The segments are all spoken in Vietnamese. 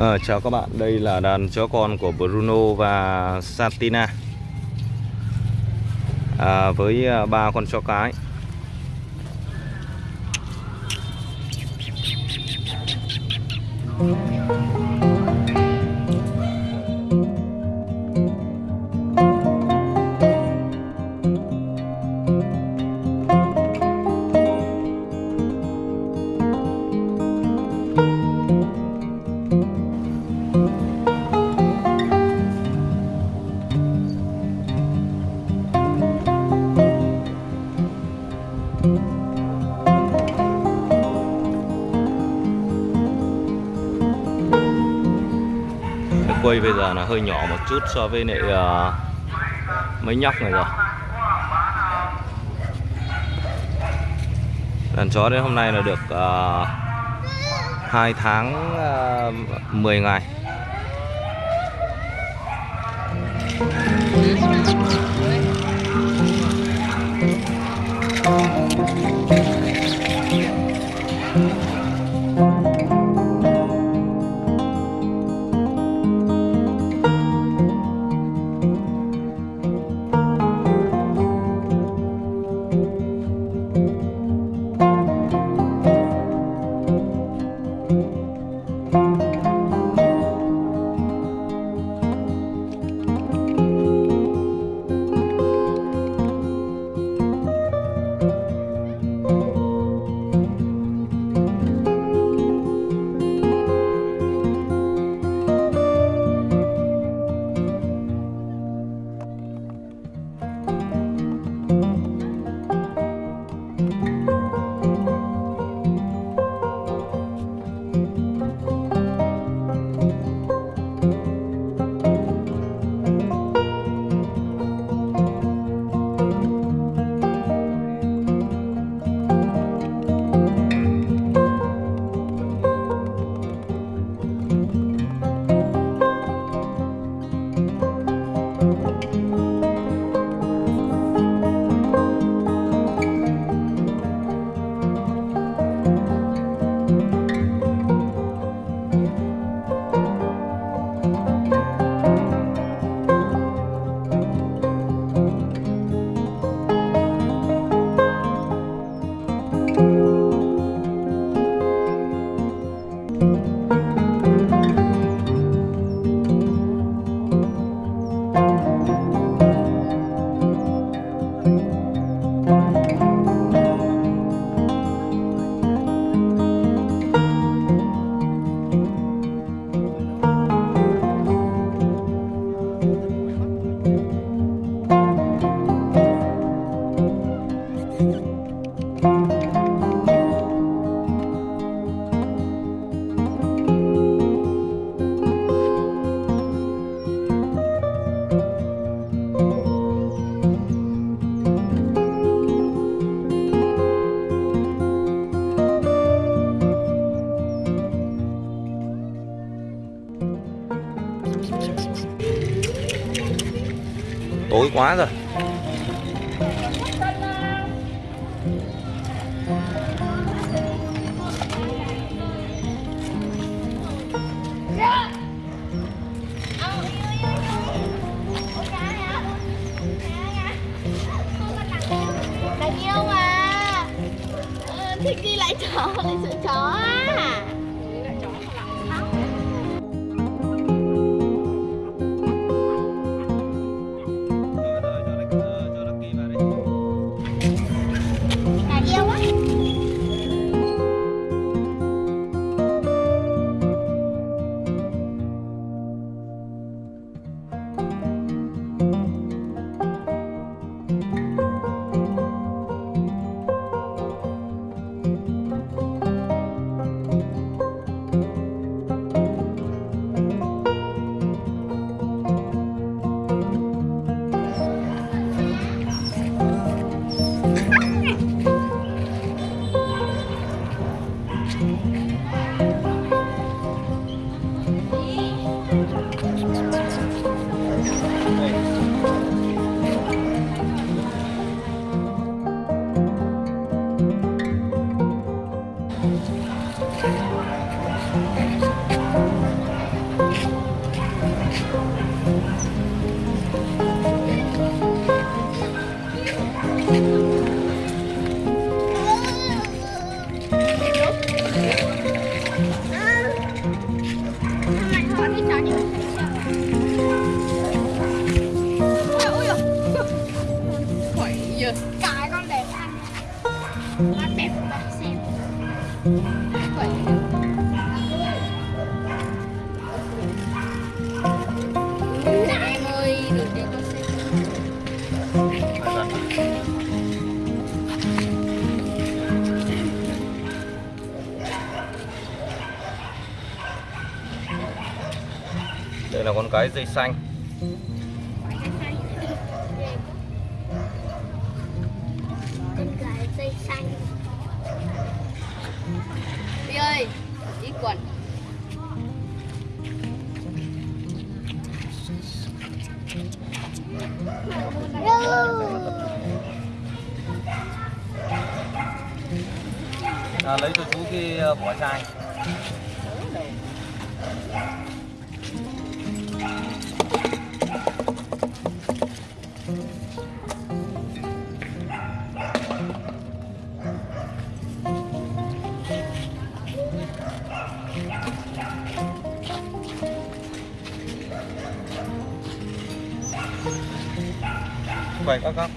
À, chào các bạn, đây là đàn chó con của Bruno và Santina à, Với à, ba con chó cái Cái. Quây bây giờ là hơi nhỏ một chút so với lại uh, mấy nhóc này rồi. Đàn chó đến hôm nay là được ờ, uh, 2 tháng ờ, uh, 10 ngày. Tối quá rồi. Yêu mà. Ờ, thích đi lại chó, lại sợ chó à. cả bạn xem đây là con cái dây xanh. Cái quay các góc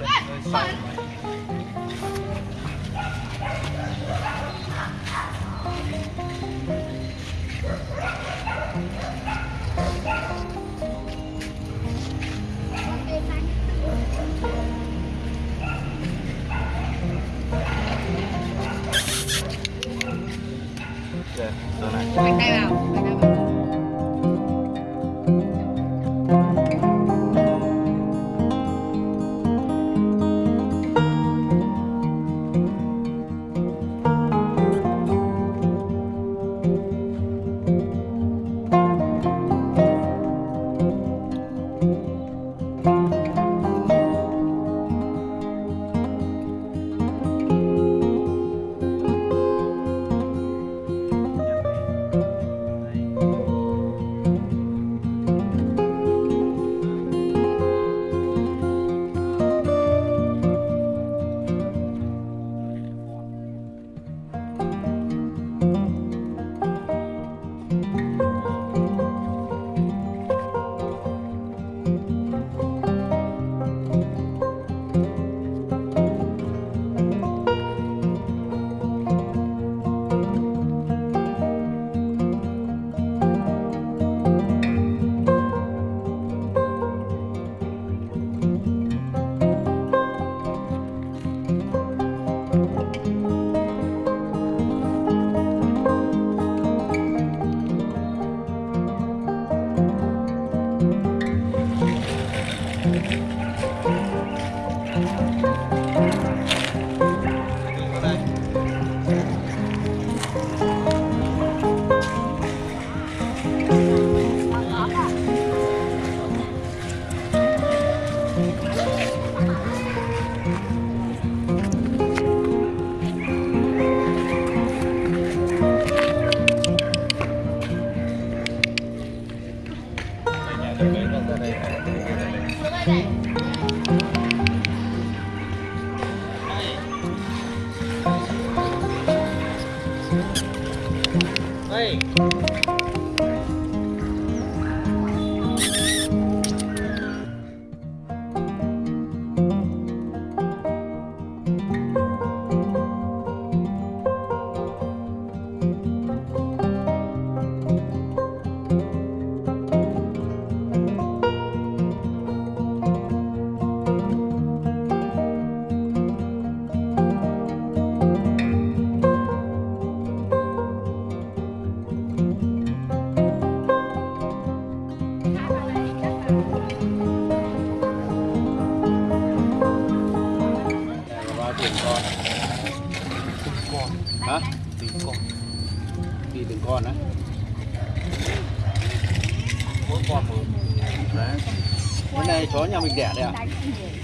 mình đẻ đấy ạ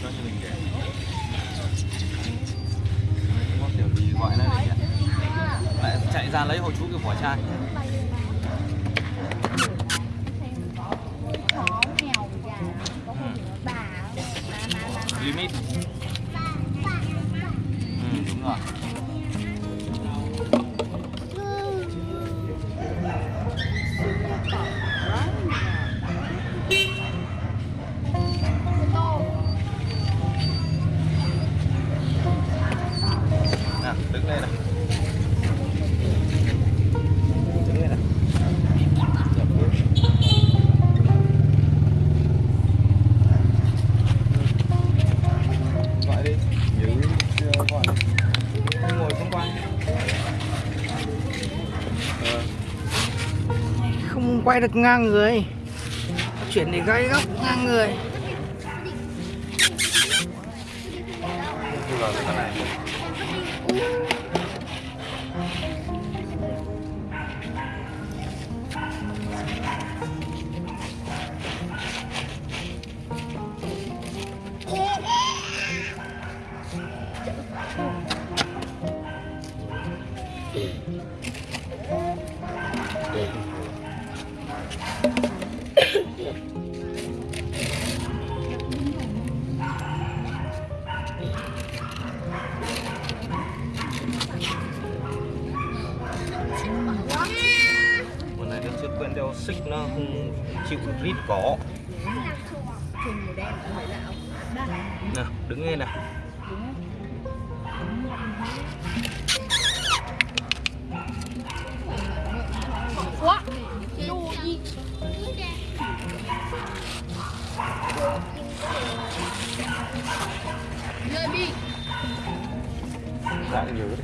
cho cho mình để. Có kiểu gì gọi là để lại chạy ra lấy hộ chú cái vỏ chai. Limit gai được ngang người chuyển để gai góc ngang người Nó không chịu rít cỏ. Nào, đứng nghe nào. Quá đu gì nơi nhiều đấy.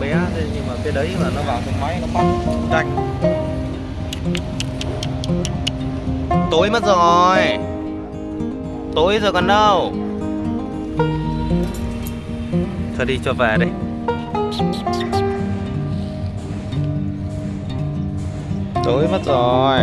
Bé, thế nhưng mà cái đấy là nó vào trong máy nó móc nhanh tối mất rồi. Tối rồi còn đâu? Thôi đi, cho về đi. Tối mất rồi.